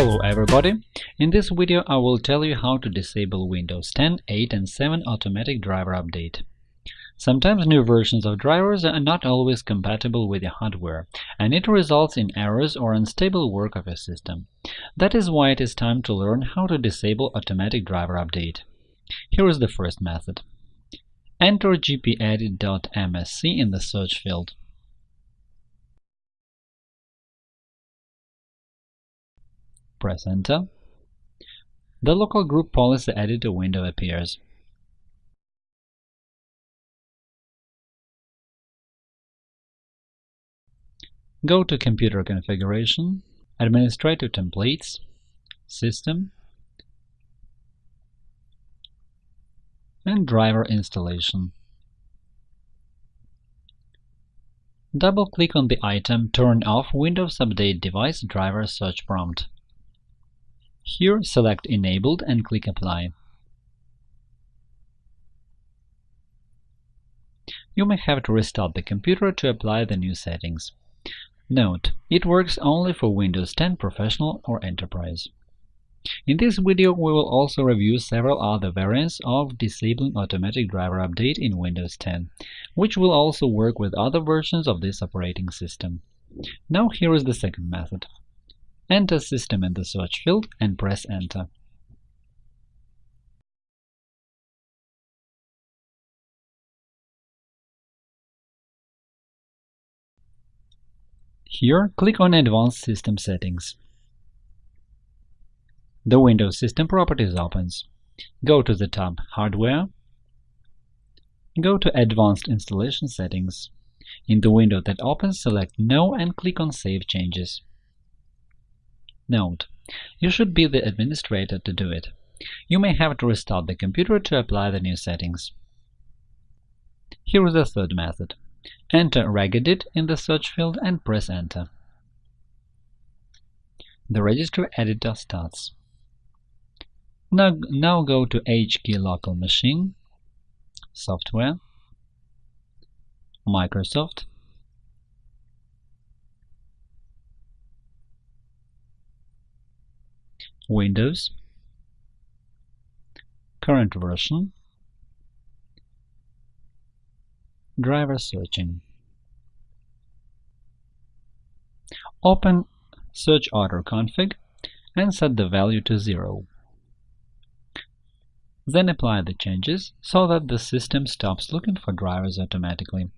Hello everybody! In this video I will tell you how to disable Windows 10, 8 and 7 automatic driver update. Sometimes new versions of drivers are not always compatible with your hardware, and it results in errors or unstable work of your system. That is why it is time to learn how to disable automatic driver update. Here is the first method. Enter gpedit.msc in the search field. Press Enter. The local group policy editor window appears. Go to Computer Configuration, Administrative Templates, System, and Driver Installation. Double-click on the item Turn off Windows Update Device Driver search prompt. Here select Enabled and click Apply. You may have to restart the computer to apply the new settings. Note: it works only for Windows 10 Professional or Enterprise. In this video, we will also review several other variants of disabling automatic driver update in Windows 10, which will also work with other versions of this operating system. Now here is the second method. Enter System in the search field and press Enter. Here, click on Advanced System Settings. The Windows System Properties opens. Go to the tab Hardware. Go to Advanced Installation Settings. In the window that opens, select No and click on Save Changes. Note: You should be the administrator to do it. You may have to restart the computer to apply the new settings. Here is the third method. Enter Regedit in the search field and press Enter. The registry editor starts. Now, now go to HKey Local Machine, Software, Microsoft, Windows, current version, driver searching. Open Search Order config and set the value to 0. Then apply the changes so that the system stops looking for drivers automatically.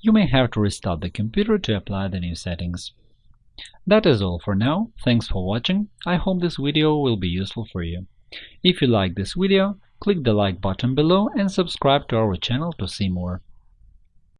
You may have to restart the computer to apply the new settings. That is all for now, thanks for watching, I hope this video will be useful for you. If you like this video, click the like button below and subscribe to our channel to see more.